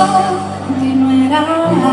Quando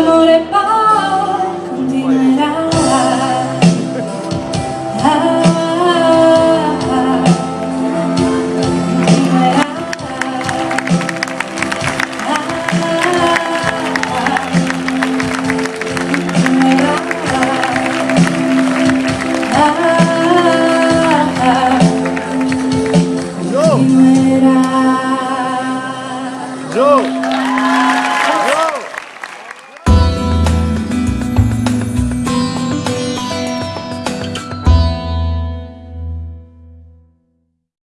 amore